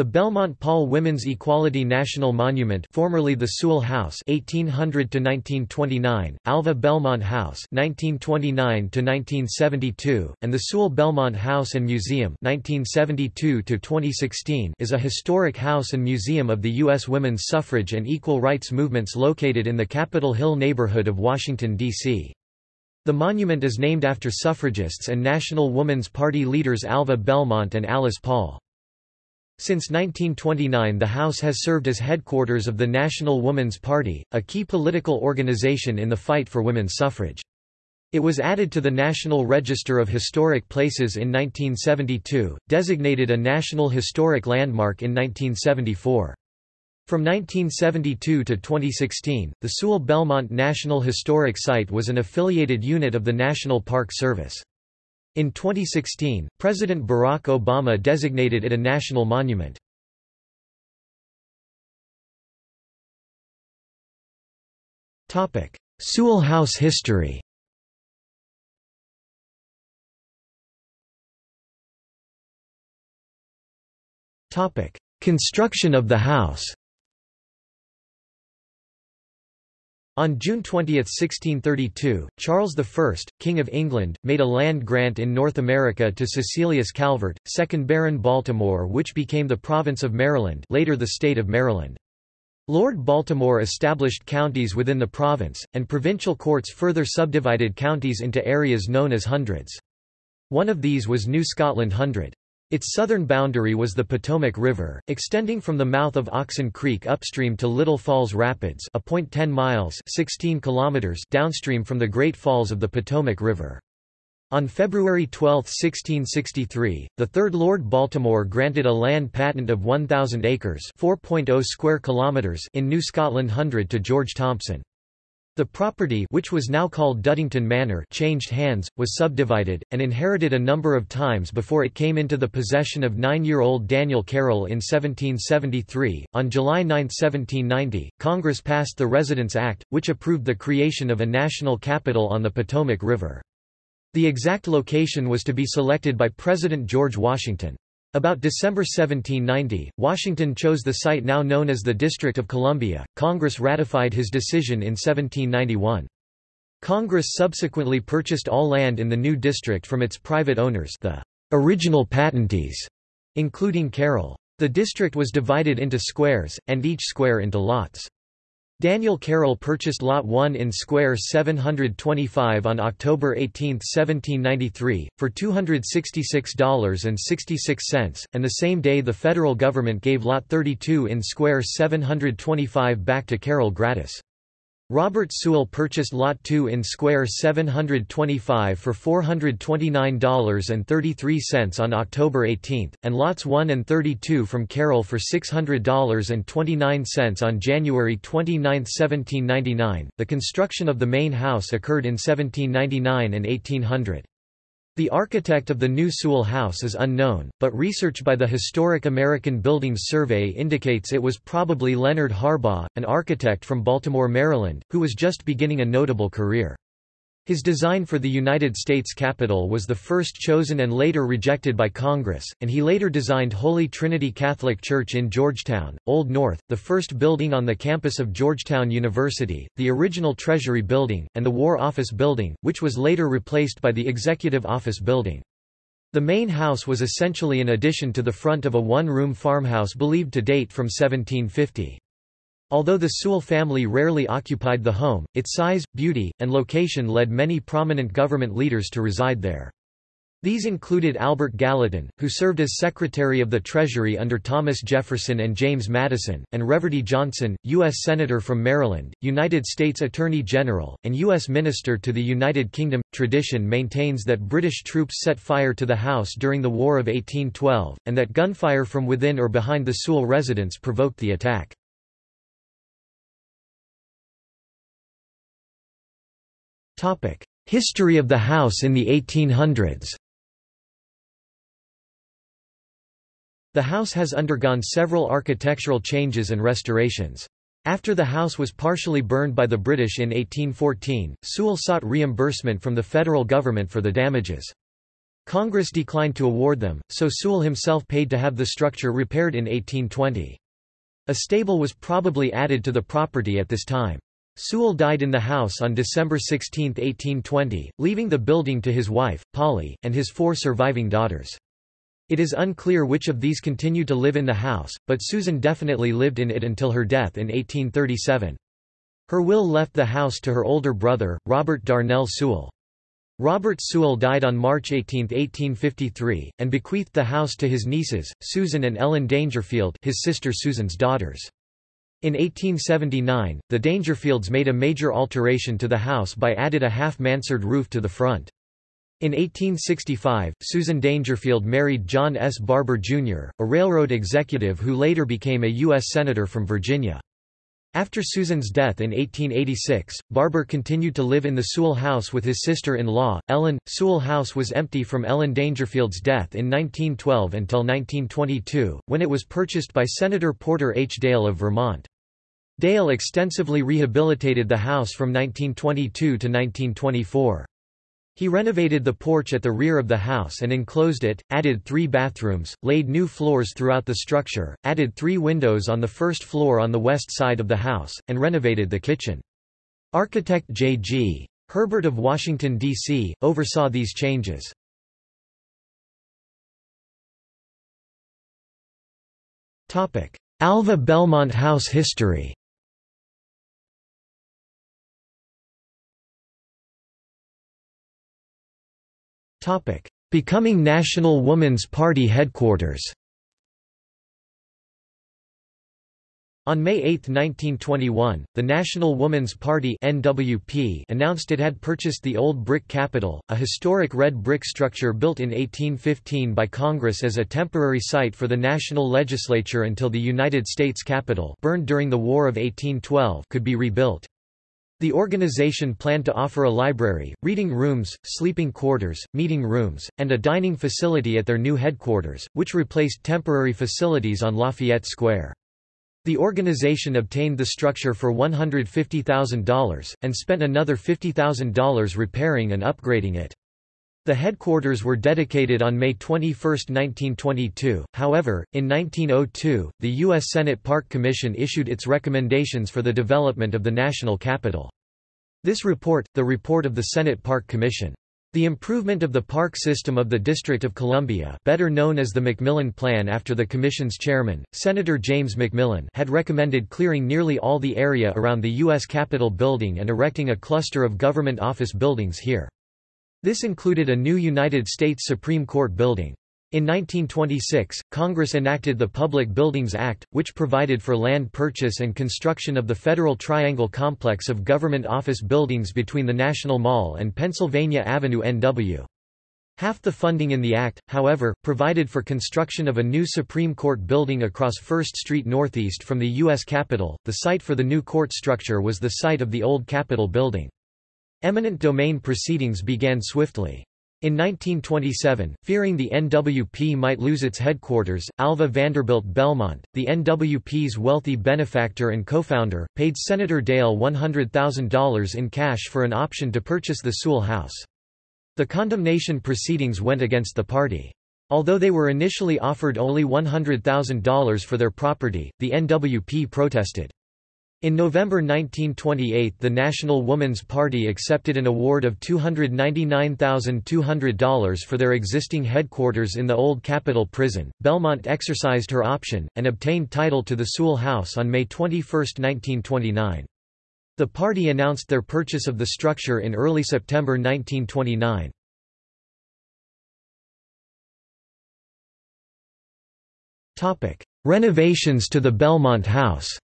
The Belmont Paul Women's Equality National Monument formerly the Sewall House 1800–1929, Alva Belmont House 1929–1972, and the Sewall Belmont House and Museum 1972–2016 is a historic house and museum of the U.S. women's suffrage and equal rights movements located in the Capitol Hill neighborhood of Washington, D.C. The monument is named after suffragists and National Woman's Party leaders Alva Belmont and Alice Paul. Since 1929 the House has served as headquarters of the National Woman's Party, a key political organization in the fight for women's suffrage. It was added to the National Register of Historic Places in 1972, designated a National Historic Landmark in 1974. From 1972 to 2016, the Sewall Belmont National Historic Site was an affiliated unit of the National Park Service. In 2016, President Barack Obama designated it a national monument. Sewall House history Construction of the house On June 20, 1632, Charles I, King of England, made a land grant in North America to Cecilius Calvert, 2nd Baron Baltimore which became the province of Maryland later the state of Maryland. Lord Baltimore established counties within the province, and provincial courts further subdivided counties into areas known as hundreds. One of these was New Scotland Hundred. Its southern boundary was the Potomac River, extending from the mouth of Oxon Creek upstream to Little Falls Rapids a point 10 miles 16 kilometers downstream from the Great Falls of the Potomac River. On February 12, 1663, the Third Lord Baltimore granted a land patent of 1,000 acres 4.0 square kilometers in New Scotland Hundred to George Thompson. The property which was now called Duddington Manor changed hands, was subdivided, and inherited a number of times before it came into the possession of nine-year-old Daniel Carroll in 1773. On July 9, 1790, Congress passed the Residence Act, which approved the creation of a national capital on the Potomac River. The exact location was to be selected by President George Washington. About December 1790, Washington chose the site now known as the District of Columbia. Congress ratified his decision in 1791. Congress subsequently purchased all land in the new district from its private owners the original patentees, including Carroll. The district was divided into squares, and each square into lots. Daniel Carroll purchased Lot 1 in Square 725 on October 18, 1793, for $266.66, and the same day the federal government gave Lot 32 in Square 725 back to Carroll gratis. Robert Sewall purchased Lot 2 in Square 725 for $429.33 on October 18, and Lots 1 and 32 from Carroll for $600.29 on January 29, 1799. The construction of the main house occurred in 1799 and 1800. The architect of the new Sewall House is unknown, but research by the Historic American Buildings Survey indicates it was probably Leonard Harbaugh, an architect from Baltimore, Maryland, who was just beginning a notable career. His design for the United States Capitol was the first chosen and later rejected by Congress, and he later designed Holy Trinity Catholic Church in Georgetown, Old North, the first building on the campus of Georgetown University, the original Treasury Building, and the War Office Building, which was later replaced by the Executive Office Building. The main house was essentially an addition to the front of a one-room farmhouse believed to date from 1750. Although the Sewall family rarely occupied the home, its size, beauty, and location led many prominent government leaders to reside there. These included Albert Gallatin, who served as Secretary of the Treasury under Thomas Jefferson and James Madison, and Reverdy Johnson, U.S. Senator from Maryland, United States Attorney General, and U.S. Minister to the United Kingdom. Tradition maintains that British troops set fire to the house during the War of 1812, and that gunfire from within or behind the Sewall residence provoked the attack. History of the house in the 1800s The house has undergone several architectural changes and restorations. After the house was partially burned by the British in 1814, Sewall sought reimbursement from the federal government for the damages. Congress declined to award them, so Sewall himself paid to have the structure repaired in 1820. A stable was probably added to the property at this time. Sewall died in the house on December 16, 1820, leaving the building to his wife, Polly, and his four surviving daughters. It is unclear which of these continued to live in the house, but Susan definitely lived in it until her death in 1837. Her will left the house to her older brother, Robert Darnell Sewall. Robert Sewall died on March 18, 1853, and bequeathed the house to his nieces, Susan and Ellen Dangerfield his sister Susan's daughters. In 1879, the Dangerfields made a major alteration to the house by added a half-mansard roof to the front. In 1865, Susan Dangerfield married John S. Barbour, Jr., a railroad executive who later became a U.S. Senator from Virginia. After Susan's death in 1886, Barbour continued to live in the Sewall house with his sister-in-law, Ellen. Sewall house was empty from Ellen Dangerfield's death in 1912 until 1922, when it was purchased by Senator Porter H. Dale of Vermont. Dale extensively rehabilitated the house from 1922 to 1924. He renovated the porch at the rear of the house and enclosed it, added three bathrooms, laid new floors throughout the structure, added three windows on the first floor on the west side of the house, and renovated the kitchen. Architect J.G. Herbert of Washington, D.C., oversaw these changes. Alva Belmont House history Becoming National Woman's Party headquarters On May 8, 1921, the National Woman's Party NWP announced it had purchased the Old Brick Capitol, a historic red brick structure built in 1815 by Congress as a temporary site for the national legislature until the United States Capitol burned during the War of 1812 could be rebuilt. The organization planned to offer a library, reading rooms, sleeping quarters, meeting rooms, and a dining facility at their new headquarters, which replaced temporary facilities on Lafayette Square. The organization obtained the structure for $150,000, and spent another $50,000 repairing and upgrading it. The headquarters were dedicated on May 21, 1922, however, in 1902, the U.S. Senate Park Commission issued its recommendations for the development of the national capital. This report, the report of the Senate Park Commission, the improvement of the park system of the District of Columbia better known as the McMillan Plan after the Commission's chairman, Senator James McMillan had recommended clearing nearly all the area around the U.S. Capitol building and erecting a cluster of government office buildings here. This included a new United States Supreme Court building. In 1926, Congress enacted the Public Buildings Act, which provided for land purchase and construction of the Federal Triangle complex of government office buildings between the National Mall and Pennsylvania Avenue NW. Half the funding in the Act, however, provided for construction of a new Supreme Court building across First Street Northeast from the U.S. Capitol. The site for the new court structure was the site of the old Capitol building. Eminent domain proceedings began swiftly. In 1927, fearing the NWP might lose its headquarters, Alva Vanderbilt Belmont, the NWP's wealthy benefactor and co-founder, paid Senator Dale $100,000 in cash for an option to purchase the Sewall House. The condemnation proceedings went against the party. Although they were initially offered only $100,000 for their property, the NWP protested. In November 1928 the National Woman's Party accepted an award of $299,200 for their existing headquarters in the old Capitol Prison. Belmont exercised her option, and obtained title to the Sewall House on May 21, 1929. The party announced their purchase of the structure in early September 1929. Renovations to the Belmont House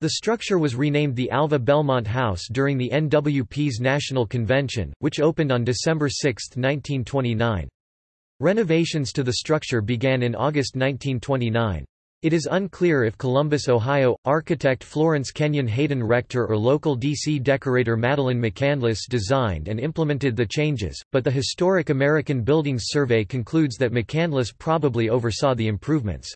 The structure was renamed the Alva Belmont House during the NWP's National Convention, which opened on December 6, 1929. Renovations to the structure began in August 1929. It is unclear if Columbus, Ohio, architect Florence Kenyon Hayden Rector or local D.C. decorator Madeline McCandless designed and implemented the changes, but the Historic American Buildings Survey concludes that McCandless probably oversaw the improvements.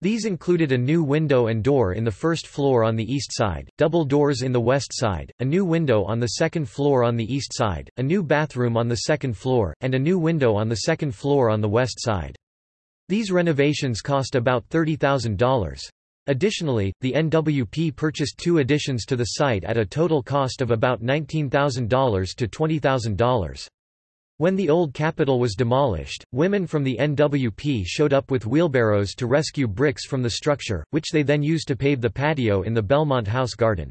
These included a new window and door in the first floor on the east side, double doors in the west side, a new window on the second floor on the east side, a new bathroom on the second floor, and a new window on the second floor on the west side. These renovations cost about $30,000. Additionally, the NWP purchased two additions to the site at a total cost of about $19,000 to $20,000. When the old Capitol was demolished, women from the NWP showed up with wheelbarrows to rescue bricks from the structure, which they then used to pave the patio in the Belmont House garden.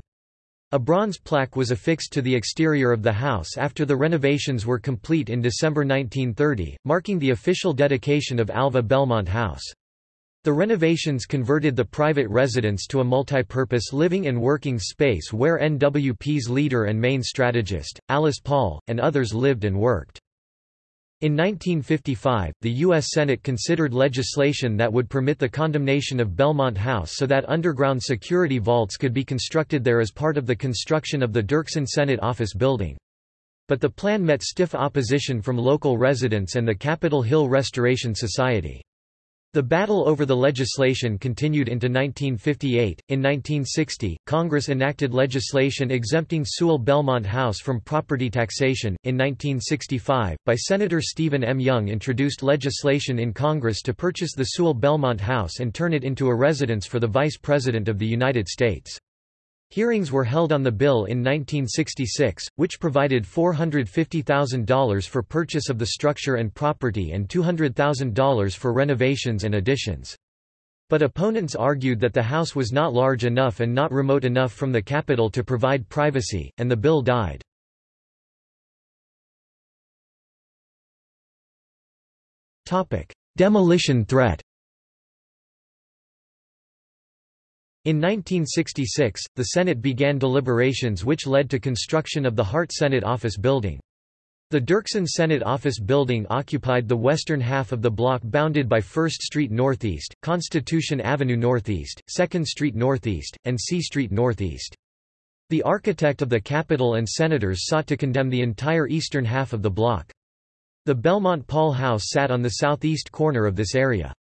A bronze plaque was affixed to the exterior of the house after the renovations were complete in December 1930, marking the official dedication of Alva Belmont House. The renovations converted the private residence to a multi-purpose living and working space where NWP's leader and main strategist, Alice Paul, and others lived and worked. In 1955, the U.S. Senate considered legislation that would permit the condemnation of Belmont House so that underground security vaults could be constructed there as part of the construction of the Dirksen Senate Office Building. But the plan met stiff opposition from local residents and the Capitol Hill Restoration Society. The battle over the legislation continued into 1958. In 1960, Congress enacted legislation exempting Sewall Belmont House from property taxation. In 1965, by Senator Stephen M. Young introduced legislation in Congress to purchase the Sewall Belmont House and turn it into a residence for the Vice President of the United States. Hearings were held on the bill in 1966, which provided $450,000 for purchase of the structure and property and $200,000 for renovations and additions. But opponents argued that the house was not large enough and not remote enough from the Capitol to provide privacy, and the bill died. Demolition threat In 1966, the Senate began deliberations which led to construction of the Hart Senate Office Building. The Dirksen Senate Office Building occupied the western half of the block bounded by 1st Street Northeast, Constitution Avenue Northeast, 2nd Street Northeast, and C Street Northeast. The architect of the Capitol and senators sought to condemn the entire eastern half of the block. The Belmont Paul House sat on the southeast corner of this area.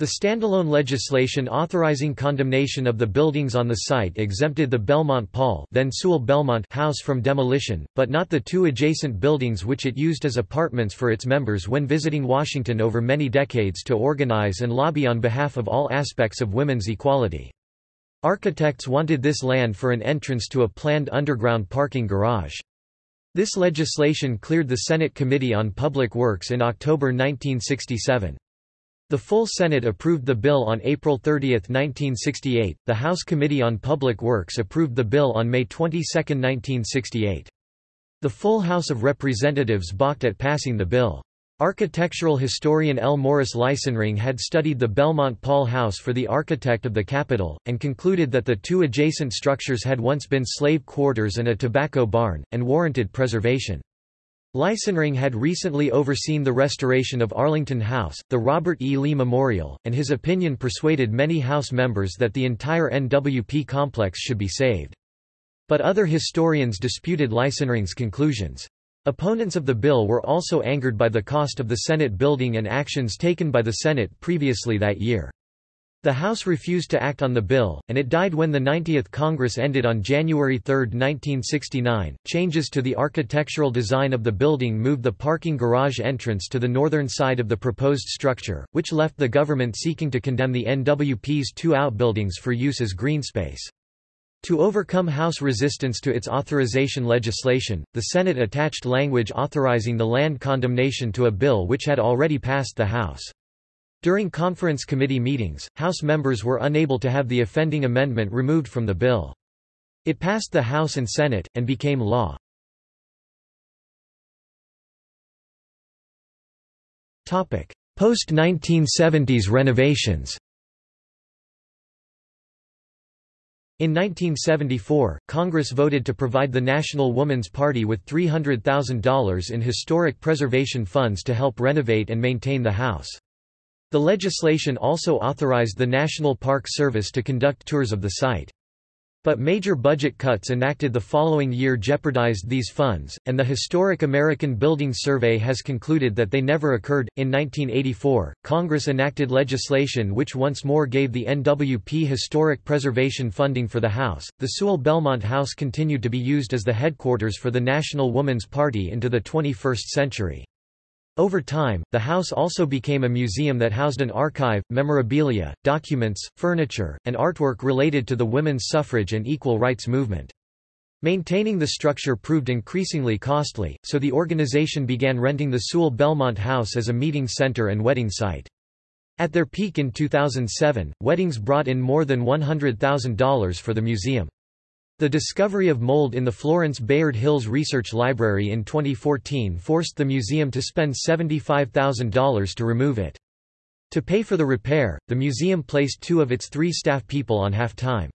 The standalone legislation authorizing condemnation of the buildings on the site exempted the Belmont Paul then Sewall Belmont house from demolition, but not the two adjacent buildings which it used as apartments for its members when visiting Washington over many decades to organize and lobby on behalf of all aspects of women's equality. Architects wanted this land for an entrance to a planned underground parking garage. This legislation cleared the Senate Committee on Public Works in October 1967. The full Senate approved the bill on April 30, 1968. The House Committee on Public Works approved the bill on May 22, 1968. The full House of Representatives balked at passing the bill. Architectural historian L. Morris Leisenring had studied the Belmont Paul House for the architect of the Capitol, and concluded that the two adjacent structures had once been slave quarters and a tobacco barn, and warranted preservation. Leisenring had recently overseen the restoration of Arlington House, the Robert E. Lee Memorial, and his opinion persuaded many House members that the entire NWP complex should be saved. But other historians disputed Leisenring's conclusions. Opponents of the bill were also angered by the cost of the Senate building and actions taken by the Senate previously that year. The House refused to act on the bill, and it died when the 90th Congress ended on January 3, 1969. Changes to the architectural design of the building moved the parking garage entrance to the northern side of the proposed structure, which left the government seeking to condemn the NWP's two outbuildings for use as greenspace. To overcome House resistance to its authorization legislation, the Senate attached language authorizing the land condemnation to a bill which had already passed the House. During conference committee meetings, House members were unable to have the offending amendment removed from the bill. It passed the House and Senate, and became law. Post-1970s renovations In 1974, Congress voted to provide the National Woman's Party with $300,000 in historic preservation funds to help renovate and maintain the House. The legislation also authorized the National Park Service to conduct tours of the site. But major budget cuts enacted the following year jeopardized these funds, and the Historic American Buildings Survey has concluded that they never occurred. In 1984, Congress enacted legislation which once more gave the NWP historic preservation funding for the House. The Sewall Belmont House continued to be used as the headquarters for the National Woman's Party into the 21st century. Over time, the house also became a museum that housed an archive, memorabilia, documents, furniture, and artwork related to the women's suffrage and equal rights movement. Maintaining the structure proved increasingly costly, so the organization began renting the Sewall Belmont House as a meeting center and wedding site. At their peak in 2007, weddings brought in more than $100,000 for the museum. The discovery of mold in the Florence Bayard Hilles Research Library in 2014 forced the museum to spend $75,000 to remove it. To pay for the repair, the museum placed two of its three staff people on half-time.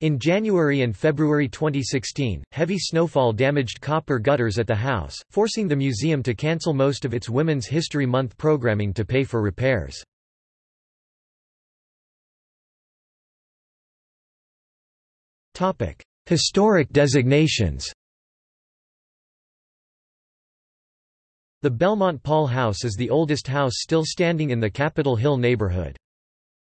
In January and February 2016, heavy snowfall damaged copper gutters at the house, forcing the museum to cancel most of its Women's History Month programming to pay for repairs. Historic designations The Belmont Paul House is the oldest house still standing in the Capitol Hill neighborhood.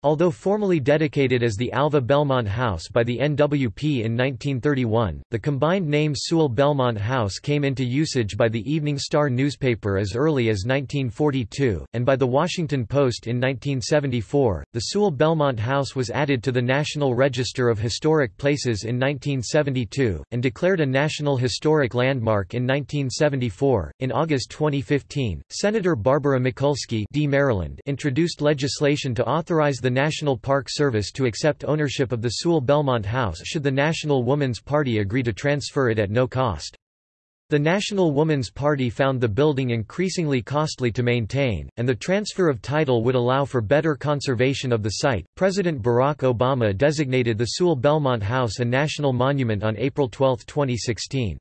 Although formally dedicated as the Alva Belmont House by the NWP in 1931, the combined name Sewall Belmont House came into usage by the Evening Star newspaper as early as 1942, and by the Washington Post in 1974. The Sewall Belmont House was added to the National Register of Historic Places in 1972, and declared a National Historic Landmark in 1974. In August 2015, Senator Barbara Mikulski D. Maryland introduced legislation to authorize the National Park Service to accept ownership of the Sewall Belmont House should the National Woman's Party agree to transfer it at no cost. The National Woman's Party found the building increasingly costly to maintain, and the transfer of title would allow for better conservation of the site. President Barack Obama designated the Sewall Belmont House a national monument on April 12, 2016.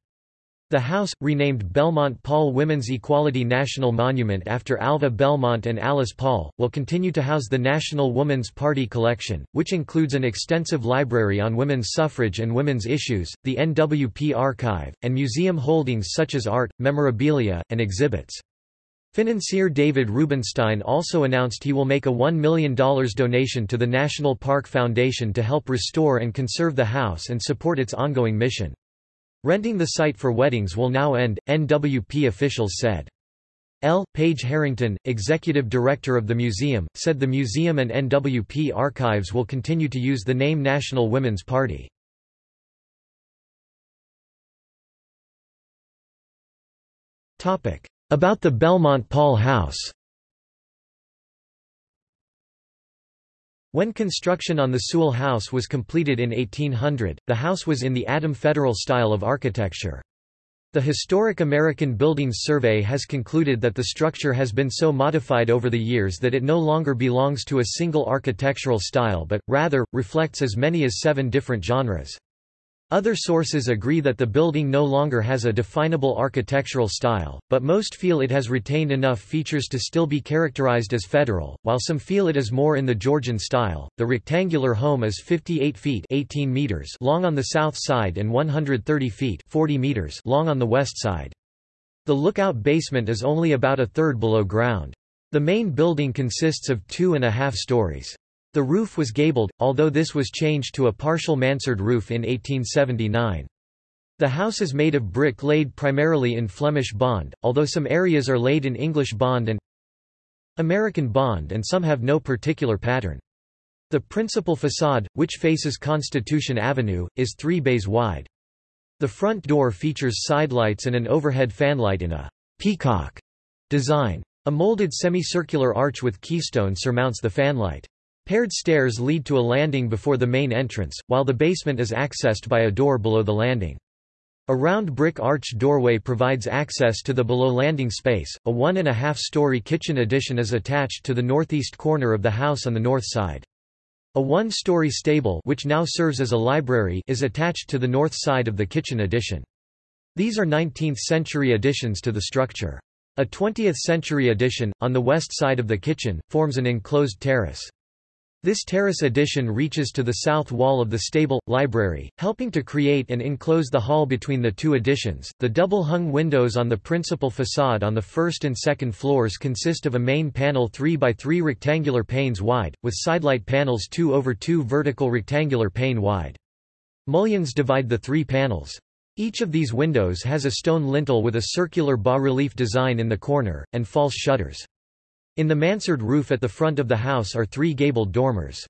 The house, renamed Belmont Paul Women's Equality National Monument after Alva Belmont and Alice Paul, will continue to house the National Woman's Party collection, which includes an extensive library on women's suffrage and women's issues, the NWP archive, and museum holdings such as art, memorabilia, and exhibits. Financier David Rubenstein also announced he will make a $1 million donation to the National Park Foundation to help restore and conserve the house and support its ongoing mission. Renting the site for weddings will now end, NWP officials said. L. Page Harrington, executive director of the museum, said the museum and NWP archives will continue to use the name National Women's Party. About the Belmont Paul House When construction on the Sewall House was completed in 1800, the house was in the Adam Federal style of architecture. The Historic American Buildings Survey has concluded that the structure has been so modified over the years that it no longer belongs to a single architectural style but, rather, reflects as many as seven different genres. Other sources agree that the building no longer has a definable architectural style, but most feel it has retained enough features to still be characterized as federal, while some feel it is more in the Georgian style. The rectangular home is 58 feet 18 meters long on the south side and 130 feet 40 meters long on the west side. The lookout basement is only about a third below ground. The main building consists of two and a half stories. The roof was gabled, although this was changed to a partial mansard roof in 1879. The house is made of brick laid primarily in Flemish bond, although some areas are laid in English bond and American bond and some have no particular pattern. The principal facade, which faces Constitution Avenue, is three bays wide. The front door features sidelights and an overhead fanlight in a peacock design. A molded semicircular arch with keystone surmounts the fanlight. Paired stairs lead to a landing before the main entrance, while the basement is accessed by a door below the landing. A round brick arch doorway provides access to the below landing space. A one and a half story kitchen addition is attached to the northeast corner of the house on the north side. A one-story stable which now serves as a library is attached to the north side of the kitchen addition. These are 19th-century additions to the structure. A 20th-century addition, on the west side of the kitchen, forms an enclosed terrace. This terrace addition reaches to the south wall of the stable library, helping to create and enclose the hall between the two additions. The double-hung windows on the principal facade on the first and second floors consist of a main panel 3 by 3 rectangular panes wide, with sidelight panels 2 over 2 vertical rectangular pane wide. Mullions divide the three panels. Each of these windows has a stone lintel with a circular bas-relief design in the corner, and false shutters. In the mansard roof at the front of the house are three gabled dormers.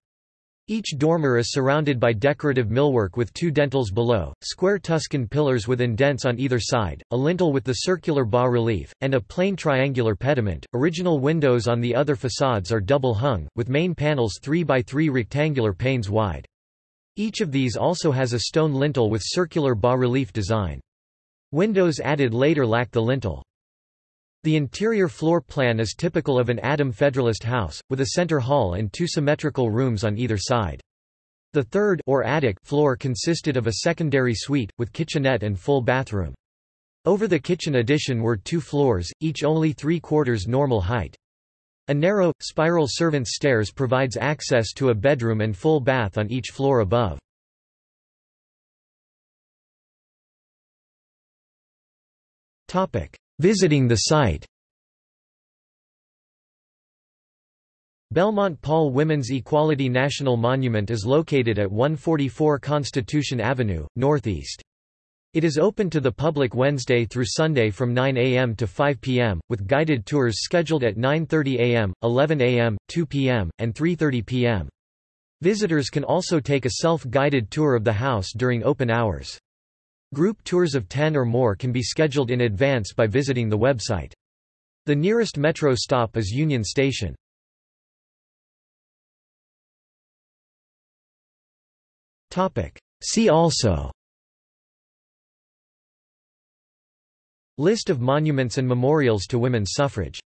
Each dormer is surrounded by decorative millwork with two dentils below, square Tuscan pillars with indents on either side, a lintel with the circular bas-relief, and a plain triangular pediment. Original windows on the other facades are double hung, with main panels 3 by 3 rectangular panes wide. Each of these also has a stone lintel with circular bas-relief design. Windows added later lack the lintel. The interior floor plan is typical of an Adam Federalist house, with a center hall and two symmetrical rooms on either side. The third or attic floor consisted of a secondary suite, with kitchenette and full bathroom. Over the kitchen addition were two floors, each only three-quarters normal height. A narrow, spiral servants' stairs provides access to a bedroom and full bath on each floor above. Visiting the site Belmont Paul Women's Equality National Monument is located at 144 Constitution Avenue, Northeast. It is open to the public Wednesday through Sunday from 9 a.m. to 5 p.m., with guided tours scheduled at 9.30 a.m., 11 a.m., 2 p.m., and 3.30 p.m. Visitors can also take a self-guided tour of the house during open hours. Group tours of 10 or more can be scheduled in advance by visiting the website. The nearest metro stop is Union Station. See also List of monuments and memorials to women's suffrage